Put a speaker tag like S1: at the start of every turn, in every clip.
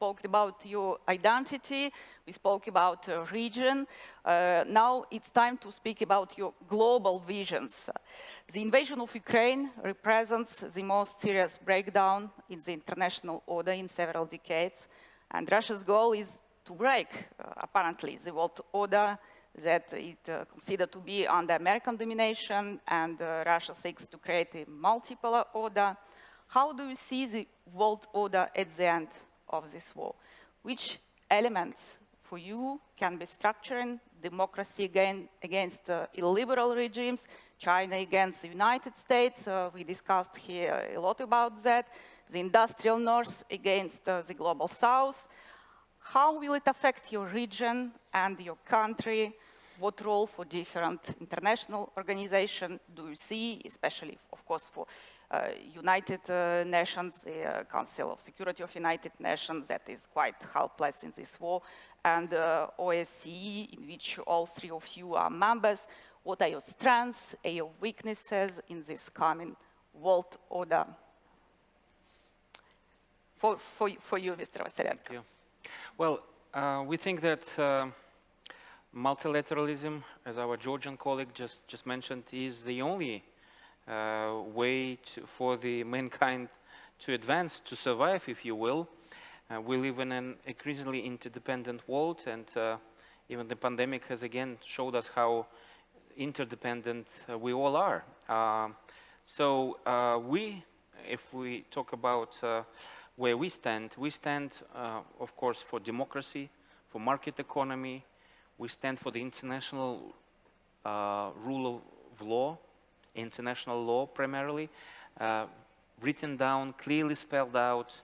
S1: spoke about your identity, we spoke about uh, region. Uh, now it's time to speak about your global visions. The invasion of Ukraine represents the most serious breakdown in the international order in several decades, and Russia's goal is to break, uh, apparently, the world order that it uh, considered to be under American domination, and uh, Russia seeks to create a multipolar order. How do you see the world order at the end of this war? Which elements for you can be structuring democracy again against uh, illiberal regimes, China against the United States, uh, we discussed here a lot about that, the industrial north against uh, the global south, how will it affect your region and your country? What role for different international organizations do you see, especially, of course, for uh, United uh, Nations, the uh, Council of Security of United Nations that is quite helpless in this war, and uh, OSCE, in which all three of you are members. What are your strengths and your weaknesses in this coming world order? For, for, for you, Mr. Vassilenko.
S2: Well, uh, we think that multilateralism, as our Georgian colleague just, just mentioned, is the only uh, way to, for the mankind to advance, to survive, if you will. Uh, we live in an increasingly interdependent world, and uh, even the pandemic has again showed us how interdependent uh, we all are. so we, if we talk about where we stand, we stand, uh, of course, for democracy, for market economy. We stand for the international uh, rule of law, international law primarily, uh, written down, clearly spelled out,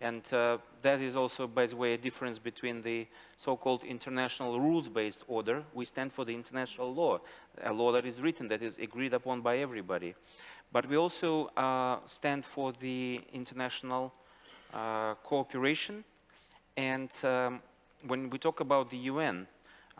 S2: and uh, that is also, by the way, a difference between the so-called international rules-based order. We stand for the international law, a law that is written, that is agreed upon by everybody. But we also uh, stand for the international uh, cooperation. And um, when we talk about the UN,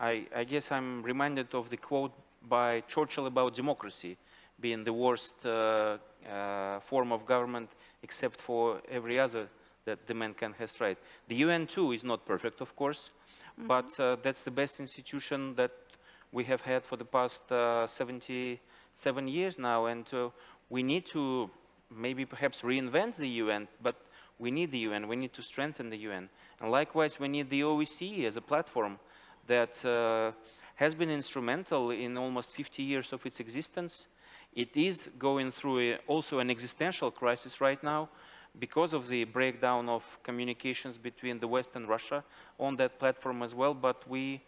S2: I, I, guess I'm reminded of the quote by Churchill about democracy being the worst uh, uh, form of government except for every other that the man can has tried. The UN too is not perfect, of course, mm -hmm. but uh, that's the best institution that we have had for the past uh, 77 years now, and uh, we need to maybe perhaps reinvent the UN, but we need the UN, we need to strengthen the UN. And likewise, we need the OSCE as a platform that uh, has been instrumental in almost 50 years of its existence. It is going through a, also an existential crisis right now because of the breakdown of communications between the West and Russia on that platform as well. But we,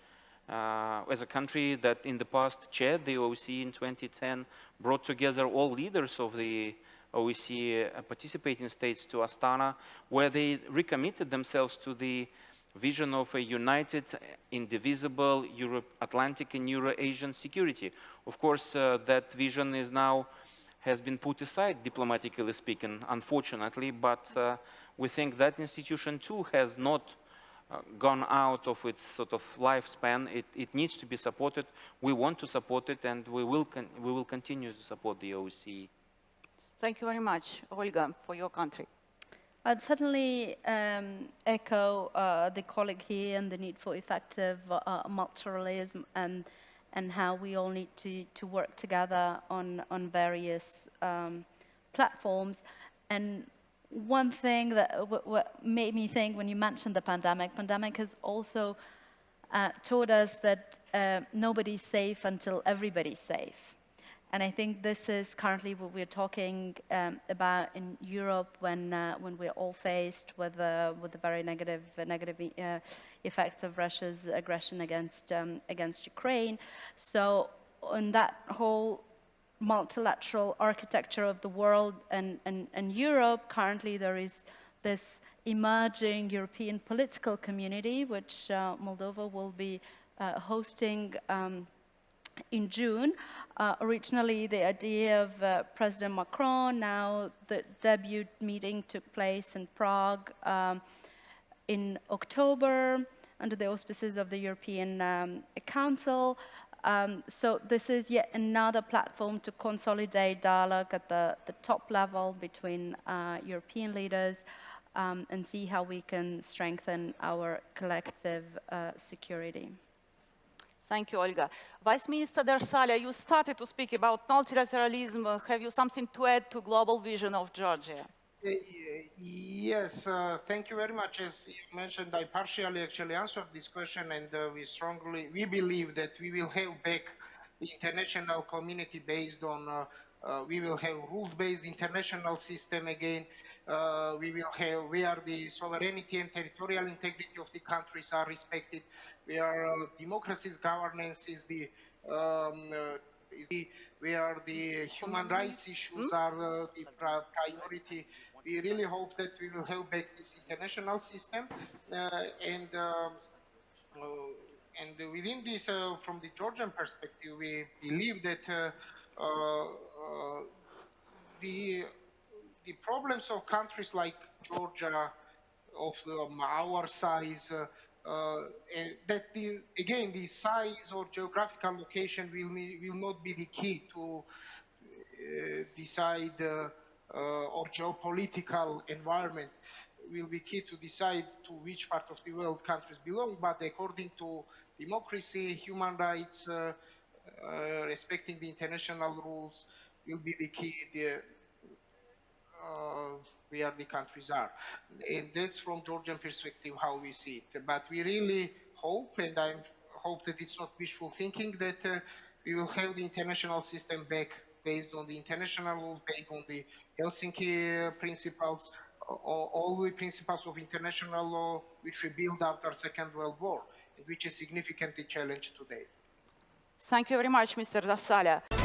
S2: uh, as a country that in the past chaired the OSCE in 2010, brought together all leaders of the OSCE uh, participating states to Astana, where they recommitted themselves to the vision of a united, indivisible Europe, Atlantic and Euro-Asian security. Of course, uh, that vision is now has been put aside, diplomatically speaking, unfortunately, but uh, we think that institution too has not uh, gone out of its sort of lifespan. It, it, needs to be supported. We want to support it, and we will, we will continue to support the OSCE.
S1: Thank you very much, Olga, for your country.
S3: I'd certainly um, echo uh, the colleague here and the need for effective uh, multilateralism and and how we all need to, to work together on, on various um, platforms. And one thing that made me think when you mentioned the pandemic, pandemic has also uh, taught us that uh, nobody's safe until everybody's safe. And I think this is currently what we're talking um, about in Europe when uh, when we're all faced with uh, with the very negative uh, negative effects of Russia's aggression against um, against Ukraine. So in that whole multilateral architecture of the world and, and, and Europe, currently there is this emerging European political community, which uh, Moldova will be uh, hosting um, in June. Uh, originally, the idea of uh, President Macron, now the debut meeting took place in Prague um, in October under the auspices of the European um, Council. Um, so this is yet another platform to consolidate dialogue at the, the top level between uh, European leaders um, and see how we can strengthen our collective uh, security.
S1: Thank you, Olga. Vice Minister Darsalia, you started to speak about multilateralism. Uh, Have you something to add to global vision of Georgia?
S4: Uh, Yes, uh, thank you very much. As you mentioned, I partially actually answered this question, and uh, we strongly we believe that we will have back the international community based on. Uh, we will have rules-based international system again. Uh, we will have where the sovereignty and territorial integrity of the countries are respected. Where uh, democracy's governance is the um, uh, is the, where the human rights issues are uh, the pri- priority. We really hope that we will have back this international system uh, and um, and within this, from the Georgian perspective, we believe that the the problems of countries like Georgia, of um, our size, uh, uh, that the, again the size or geographical location will will not be the key to uh, decide uh, uh, or geopolitical environment will be key to decide to which part of the world countries belong, but according to democracy, human rights, uh, uh, respecting the international rules will be the key the, uh, where the countries are. And that's from Georgian perspective how we see it. But we really hope, and I hope that it's not wishful thinking, that uh, we will have the international system back based on the international rules, based on the Helsinki principles, all, all the principles of international law which we built after Second World War, and which is significantly challenged today.
S1: Thank you very much, Mr. Darsalia.